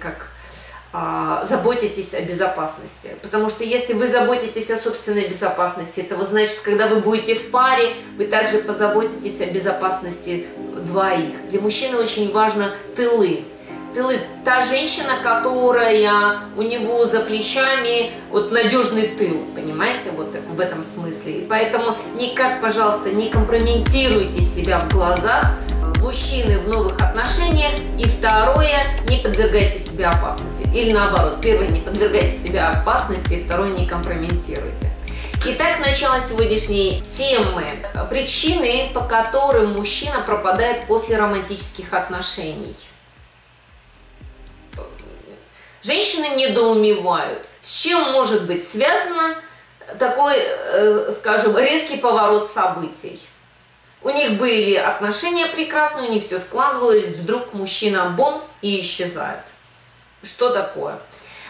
как а, заботитесь о безопасности. Потому что если вы заботитесь о собственной безопасности, это значит, когда вы будете в паре, вы также позаботитесь о безопасности двоих. Для мужчины очень важно тылы. Тылы. Та женщина, которая у него за плечами, вот надежный тыл, понимаете, вот в этом смысле. И поэтому никак, пожалуйста, не компрометируйте себя в глазах мужчины в новых отношениях, и второе, не подвергайте себя опасности. Или наоборот, первое, не подвергайте себя опасности, и второе, не компрометируйте. Итак, начало сегодняшней темы. Причины, по которым мужчина пропадает после романтических отношений. Женщины недоумевают, с чем может быть связано такой, э, скажем, резкий поворот событий. У них были отношения прекрасные, у них все складывалось, вдруг мужчина бом и исчезает. Что такое?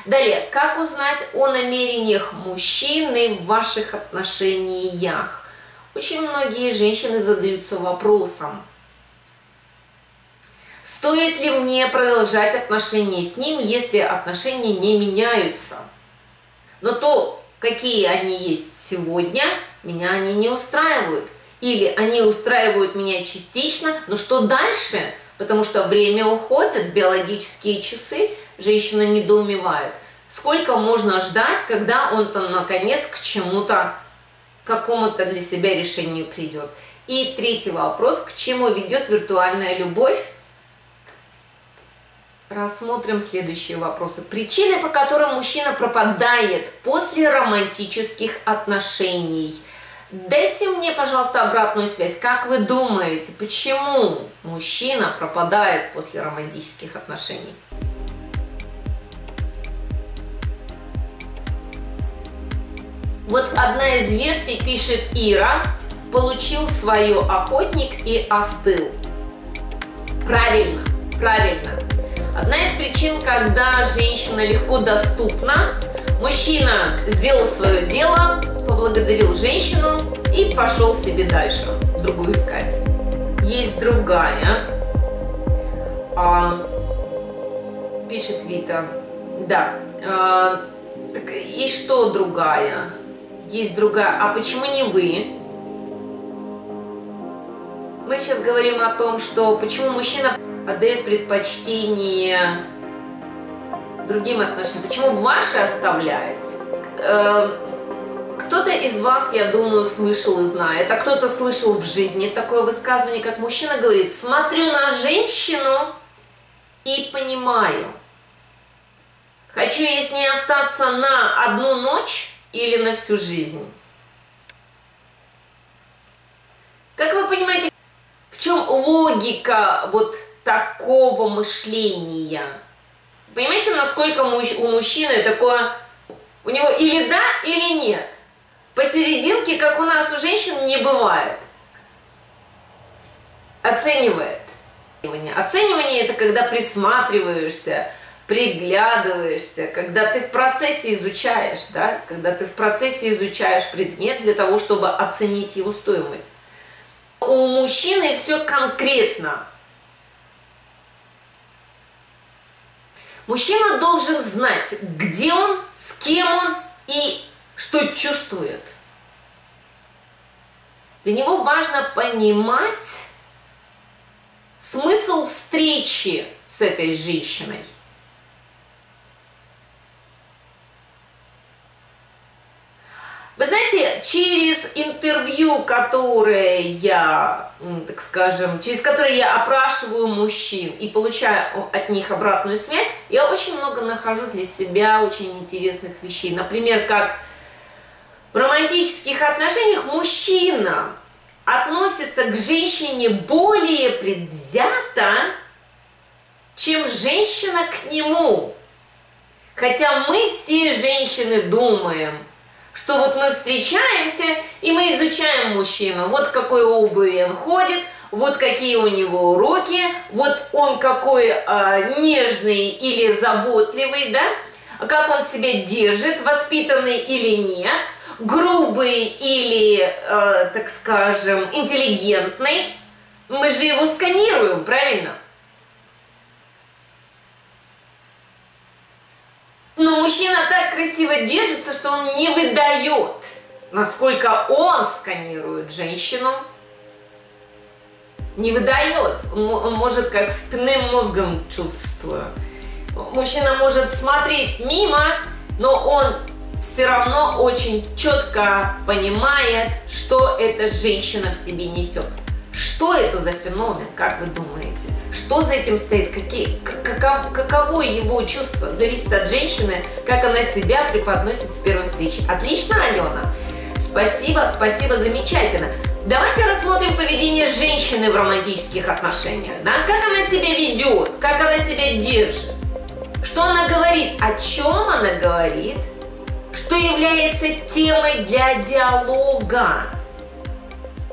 Далее, как узнать о намерениях мужчины в ваших отношениях? Очень многие женщины задаются вопросом, стоит ли мне продолжать отношения с ним, если отношения не меняются? Но то, какие они есть сегодня, меня они не устраивают или они устраивают меня частично, но что дальше? Потому что время уходит, биологические часы, женщина недоумевает. Сколько можно ждать, когда он там наконец к чему-то, какому-то для себя решению придет? И третий вопрос, к чему ведет виртуальная любовь? Рассмотрим следующие вопросы. Причины, по которым мужчина пропадает после романтических отношений – Дайте мне, пожалуйста, обратную связь. Как вы думаете, почему мужчина пропадает после романтических отношений? Вот одна из версий пишет Ира. Получил свое охотник и остыл. Правильно, правильно. Одна из причин, когда женщина легко доступна, мужчина сделал свое дело, поблагодарил женщину и пошел себе дальше, другую искать. Есть другая, а, пишет Вита, да, а, так, и что другая? Есть другая, а почему не вы? Мы сейчас говорим о том, что почему мужчина отдает предпочтение другим отношениям, почему ваши оставляет. Кто-то из вас, я думаю, слышал и знает, а кто-то слышал в жизни такое высказывание, как мужчина говорит, смотрю на женщину и понимаю, хочу я с ней остаться на одну ночь или на всю жизнь. Как вы понимаете, в чем логика вот такого мышления? Понимаете, насколько у мужчины такое, у него или да, или нет. Посерединке, как у нас у женщин, не бывает. Оценивает. Оценивание – это когда присматриваешься, приглядываешься, когда ты в процессе изучаешь, да, когда ты в процессе изучаешь предмет для того, чтобы оценить его стоимость. У мужчины все конкретно. Мужчина должен знать, где он, с кем он и что чувствует. Для него важно понимать смысл встречи с этой женщиной. Вы знаете, через интервью, которое я, так скажем, через которое я опрашиваю мужчин и получаю от них обратную связь, я очень много нахожу для себя очень интересных вещей. Например, как в романтических отношениях мужчина относится к женщине более предвзято, чем женщина к нему. Хотя мы все женщины думаем, что вот мы встречаемся и мы изучаем мужчину. Вот какой обуви он ходит, вот какие у него уроки, вот он какой э, нежный или заботливый, да, как он себя держит, воспитанный или нет – грубый или, э, так скажем, интеллигентный, мы же его сканируем, правильно? Но мужчина так красиво держится, что он не выдает, насколько он сканирует женщину. Не выдает. Он может как спинным мозгом чувствует. Мужчина может смотреть мимо, но он все равно очень четко понимает, что эта женщина в себе несет. Что это за феномен, как вы думаете? Что за этим стоит? Какие, каков, каково его чувство? Зависит от женщины, как она себя преподносит с первой встречи. Отлично, Алена? Спасибо, спасибо, замечательно. Давайте рассмотрим поведение женщины в романтических отношениях. Да? Как она себя ведет, как она себя держит. Что она говорит, о чем она говорит, что является темой для диалога.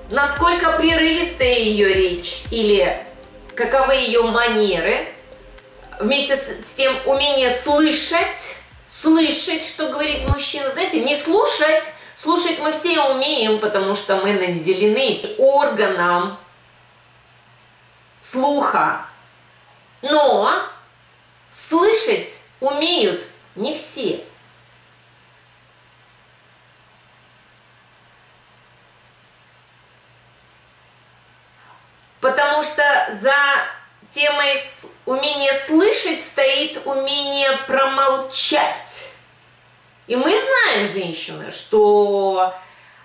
Насколько прерывистая ее речь или каковы ее манеры, вместе с, тем умение слышать, слышать, что говорит мужчина, знаете, не слушать, слушать мы все умеем, потому что мы наделены органом слуха, но слышать умеют не все. Потому что за темой умения слышать стоит умение промолчать. И мы знаем, женщины, что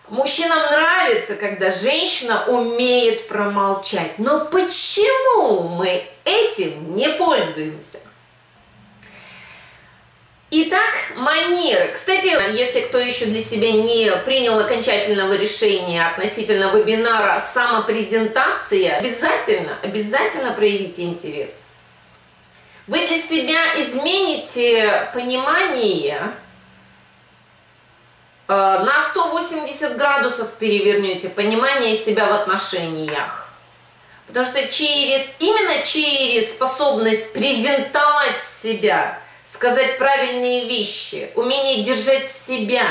мужчинам нравится, когда женщина умеет промолчать. Но почему мы этим не пользуемся? Итак, манеры. Кстати, если кто еще для себя не принял окончательного решения относительно вебинара «Самопрезентация», обязательно, обязательно проявите интерес. Вы для себя измените понимание, э, на 180 градусов перевернете понимание себя в отношениях. Потому что через, именно через способность презентовать себя – сказать правильные вещи, умение держать себя,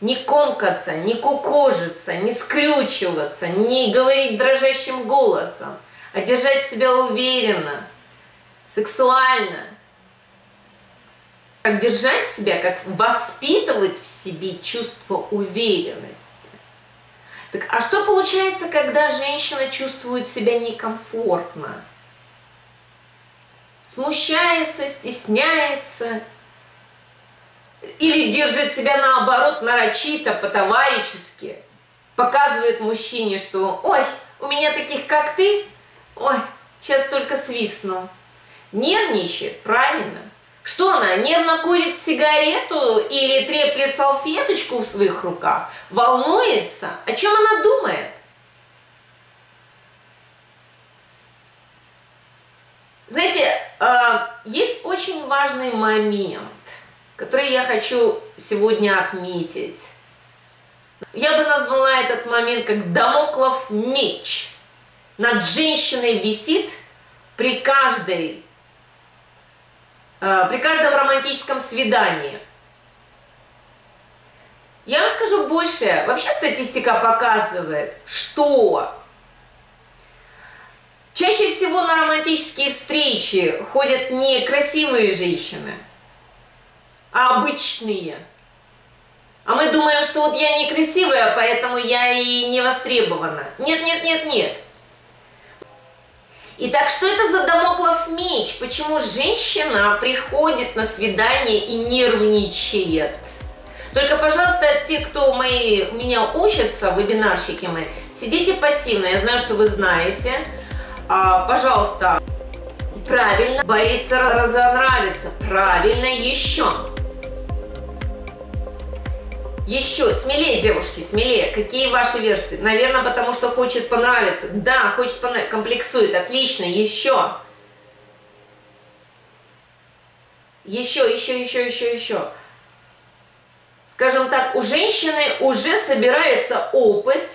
не комкаться, не кукожиться, не скрючиваться, не говорить дрожащим голосом, а держать себя уверенно, сексуально. Как держать себя, как воспитывать в себе чувство уверенности. Так, а что получается, когда женщина чувствует себя некомфортно? Смущается, стесняется или держит себя наоборот нарочито, по-товарищески, показывает мужчине, что «Ой, у меня таких, как ты, ой, сейчас только свистну». Нервничает, правильно. Что она, нервно курит сигарету или треплет салфеточку в своих руках? Волнуется? О чем она думает? Знаете, есть очень важный момент, который я хочу сегодня отметить. Я бы назвала этот момент как Дамоклов меч. Над женщиной висит при каждой, а, при каждом романтическом свидании. Я вам скажу больше. Вообще статистика показывает, что Чаще всего на романтические встречи ходят не красивые женщины, а обычные. А мы думаем, что вот я некрасивая, поэтому я и не востребована. Нет, нет, нет, нет. Итак, что это за домоклов меч? Почему женщина приходит на свидание и нервничает? Только, пожалуйста, те, кто мои, у меня учатся, вебинарщики мои, сидите пассивно. Я знаю, что вы знаете а, пожалуйста, правильно, боится разонравиться, правильно, еще. Еще, смелее, девушки, смелее. Какие ваши версии? Наверное, потому что хочет понравиться. Да, хочет понравиться, комплексует, отлично, еще. Еще, еще, еще, еще, еще. Скажем так, у женщины уже собирается опыт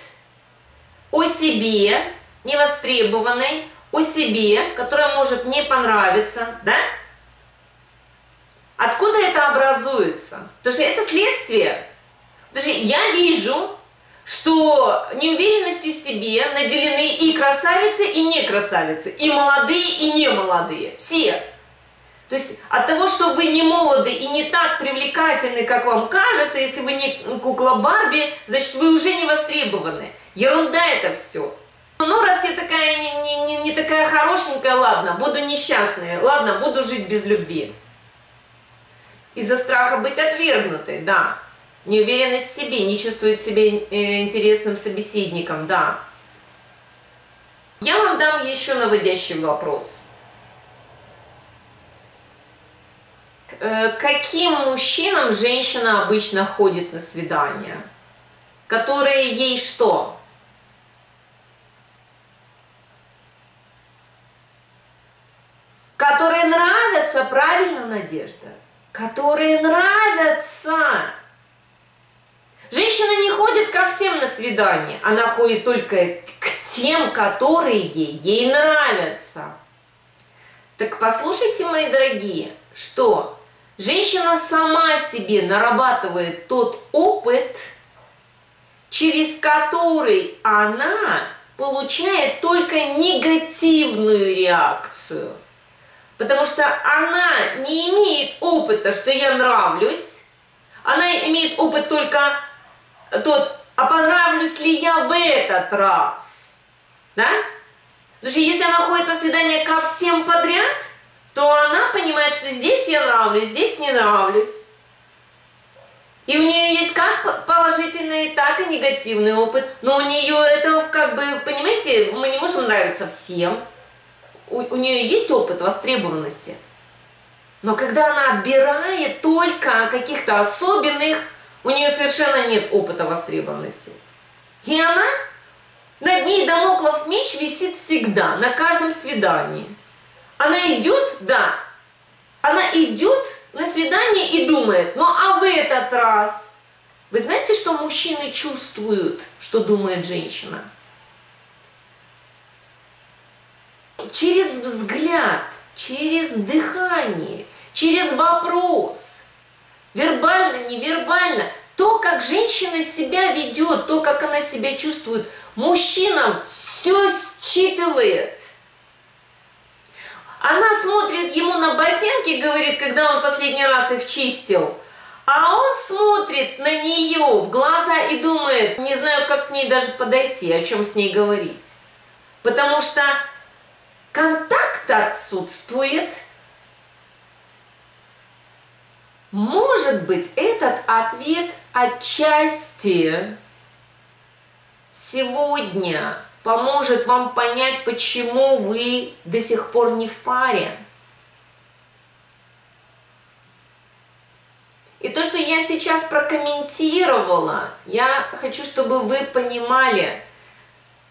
о себе, невостребованной о себе, которая может не понравиться, да? Откуда это образуется? Потому что это следствие. Потому что я вижу, что неуверенностью в себе наделены и красавицы, и не красавицы, и молодые, и не молодые. Все. То есть от того, что вы не молоды и не так привлекательны, как вам кажется, если вы не кукла Барби, значит вы уже не востребованы. Ерунда это все. Ну, раз я такая не, не, не, не такая хорошенькая, ладно, буду несчастная, ладно, буду жить без любви. Из-за страха быть отвергнутой, да. Неуверенность в себе, не чувствует себя э, интересным собеседником, да. Я вам дам еще наводящий вопрос. Э, каким мужчинам женщина обычно ходит на свидания? Которые ей что? Которые нравятся, правильно, Надежда? Которые нравятся. Женщина не ходит ко всем на свидание, она ходит только к тем, которые ей, нравятся. Так послушайте, мои дорогие, что женщина сама себе нарабатывает тот опыт, через который она получает только негативную реакцию. Потому что она не имеет опыта, что я нравлюсь, она имеет опыт только тот, а понравлюсь ли я в этот раз. Да? Потому что если она ходит на свидание ко всем подряд, то она понимает, что здесь я нравлюсь, здесь не нравлюсь. И у нее есть как положительный, так и негативный опыт. Но у нее это как бы, понимаете, мы не можем нравиться всем. У, у нее есть опыт востребованности. Но когда она отбирает только каких-то особенных, у нее совершенно нет опыта востребованности. И она, над ней домоклов меч висит всегда, на каждом свидании. Она идет, да, она идет на свидание и думает, ну а в этот раз? Вы знаете, что мужчины чувствуют, что думает женщина? Через взгляд, через дыхание, через вопрос, вербально, невербально, то, как женщина себя ведет, то, как она себя чувствует, мужчина все считывает. Она смотрит ему на ботинки, говорит, когда он последний раз их чистил, а он смотрит на нее в глаза и думает, не знаю, как к ней даже подойти, о чем с ней говорить. Потому что контакт отсутствует. Может быть, этот ответ отчасти сегодня поможет вам понять, почему вы до сих пор не в паре. И то, что я сейчас прокомментировала, я хочу, чтобы вы понимали,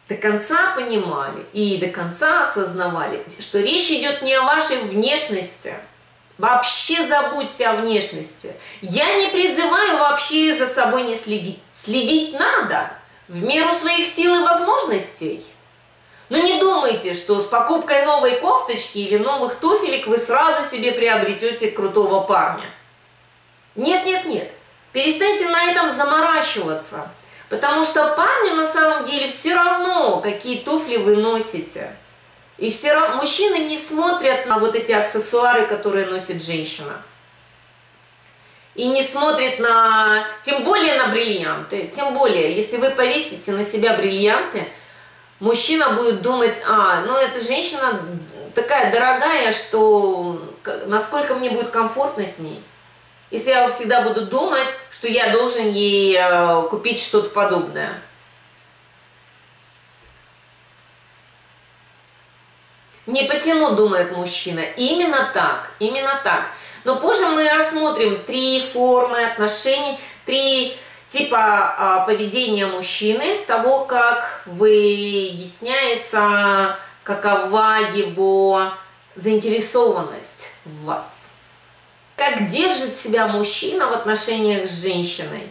до конца понимали и до конца осознавали, что речь идет не о вашей внешности. Вообще забудьте о внешности. Я не призываю вообще за собой не следить. Следить надо в меру своих сил и возможностей. Но не думайте, что с покупкой новой кофточки или новых туфелек вы сразу себе приобретете крутого парня. Нет, нет, нет. Перестаньте на этом заморачиваться. Потому что парню на самом деле все равно, какие туфли вы носите. И все равно мужчины не смотрят на вот эти аксессуары, которые носит женщина и не смотрит на, тем более на бриллианты, тем более, если вы повесите на себя бриллианты, мужчина будет думать, а, ну эта женщина такая дорогая, что насколько мне будет комфортно с ней. Если я всегда буду думать, что я должен ей э, купить что-то подобное. Не потяну, думает мужчина. Именно так, именно так. Но позже мы рассмотрим три формы отношений, три типа а, поведения мужчины, того, как выясняется, какова его заинтересованность в вас. Как держит себя мужчина в отношениях с женщиной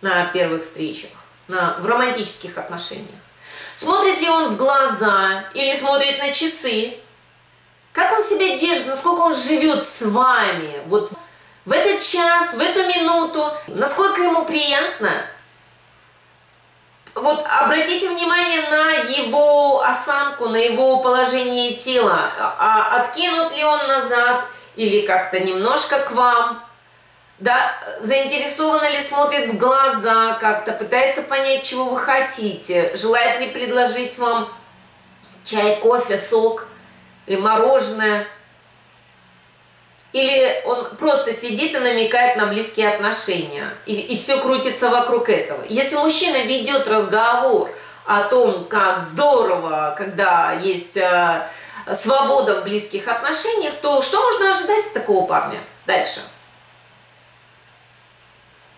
на первых встречах, на, в романтических отношениях. Смотрит ли он в глаза или смотрит на часы, как он себя держит, насколько он живет с вами, вот в этот час, в эту минуту, насколько ему приятно. Вот обратите внимание на его осанку, на его положение тела, а откинут ли он назад или как-то немножко к вам, да, заинтересованно ли смотрит в глаза как-то, пытается понять, чего вы хотите, желает ли предложить вам чай, кофе, сок или мороженое, или он просто сидит и намекает на близкие отношения, и, и все крутится вокруг этого. Если мужчина ведет разговор о том, как здорово, когда есть э, свобода в близких отношениях, то что можно ожидать от такого парня? Дальше.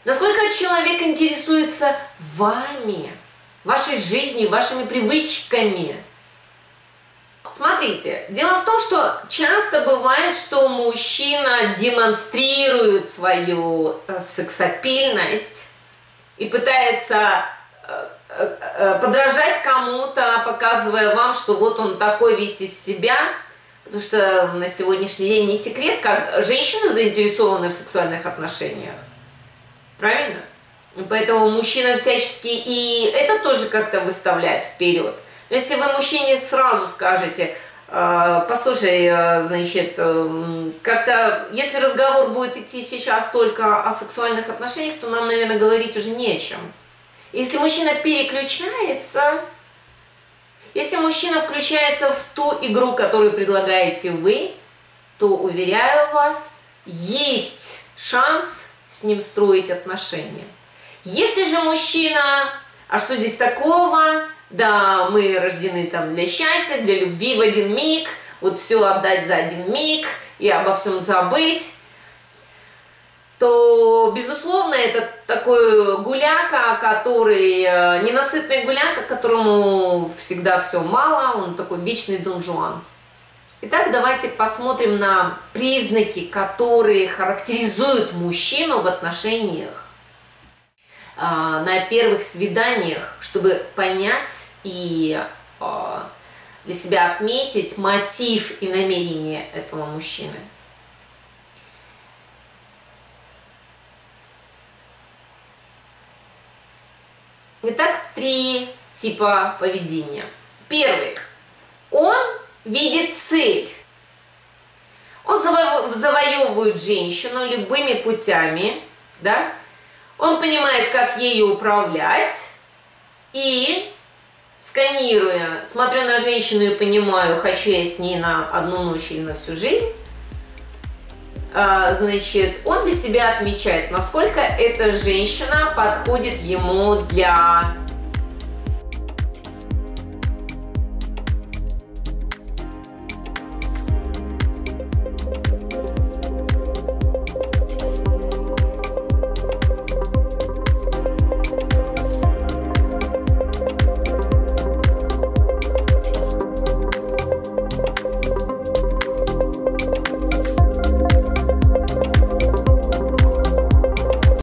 Насколько человек интересуется вами, вашей жизнью, вашими привычками. Смотрите, дело в том, что часто бывает, что мужчина демонстрирует свою э, сексапильность и пытается э, подражать кому-то, показывая вам, что вот он такой весь из себя, потому что на сегодняшний день не секрет, как женщины заинтересованы в сексуальных отношениях. Правильно? Поэтому мужчина всячески и это тоже как-то выставляет вперед. Но если вы мужчине сразу скажете, «А, послушай, а, значит, как-то, если разговор будет идти сейчас только о сексуальных отношениях, то нам, наверное, говорить уже не о чем. Если мужчина переключается, если мужчина включается в ту игру, которую предлагаете вы, то, уверяю вас, есть шанс с ним строить отношения. Если же мужчина, а что здесь такого, да, мы рождены там для счастья, для любви в один миг, вот все отдать за один миг и обо всем забыть, то, безусловно, это такой гуляка, который, э, ненасытный гуляка, которому всегда все мало, он такой вечный Дон Жуан. Итак, давайте посмотрим на признаки, которые характеризуют мужчину в отношениях а, на первых свиданиях, чтобы понять и а, для себя отметить мотив и намерение этого мужчины. Итак, три типа поведения. Первый. Он видит цель. Он завоевывает женщину любыми путями, да? Он понимает, как ею управлять, и сканируя, смотрю на женщину и понимаю, хочу я с ней на одну ночь или на всю жизнь, а, значит, он для себя отмечает, насколько эта женщина подходит ему для